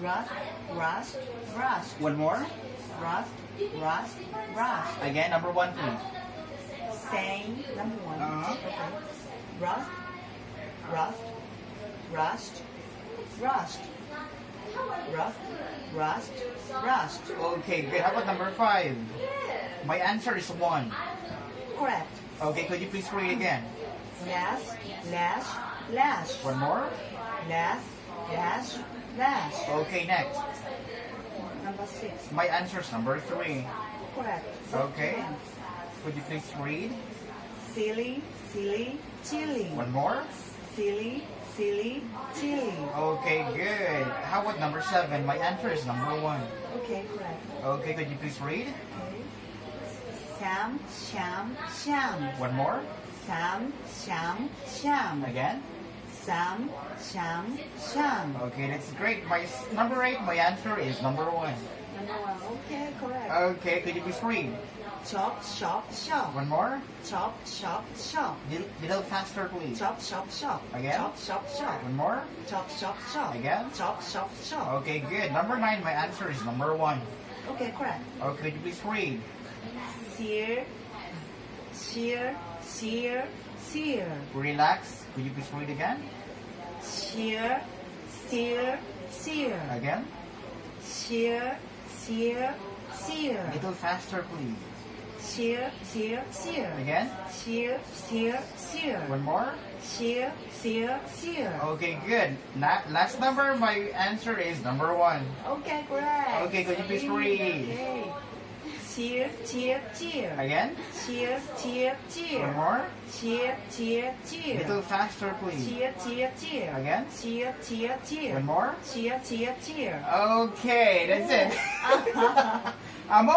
rust, rust, rust, One more. rust, rust, rust. Again, number one, please. Same, number one. Uh-huh. Okay. Rust, rust, rust, rust, rust, rust, rust. Okay, good. How about number five? My answer is one. Correct. Okay, could you please read again? Lash, lash, lash, One more. lash, lash, lash. Okay, next. Number six. My answer is number three. Correct. Okay. Could you please read? Silly, silly, chili. One more. Silly, silly, chili. Okay, good. How about number seven? My answer is number one. Okay, correct. Okay, could you please read? Okay. Sam, sham, sham. One more. Sam, sham, sham. Again. Sam, sham, sham. Okay, that's great. My number eight. My answer is number one. Number one. Okay, correct. Okay, could you please read? Chop, shop, shop. One more. Chop, shop, shop. Little, little faster, please. Chop, shop, shop. Again? Chop, shop, shop. One more. Chop, shop, shop. Again? Chop, shop, shop. Okay, good. Number nine. My answer is number one. Okay, correct. Okay, could you please read? Sear, shear, shear, shear. Relax. Could you please read again? Shear, shear, shear. Again. Shear, shear, shear. Little faster, please. Shear, shear, shear. Again. Shear, shear, shear. One more. Shear, shear, shear. Okay, good. La- last number, my answer is number one. Okay, correct. Okay, could you please read? Okay. Shear, shear, shear. Again. Shear, shear, One shear. more. Shear, shear, shear. Little faster, please. Cheer, cheer, cheer. Again. Cheer, cheer, cheer. One more. Cheer, cheer, cheer. Okay, that's it. Uh-huh. I'm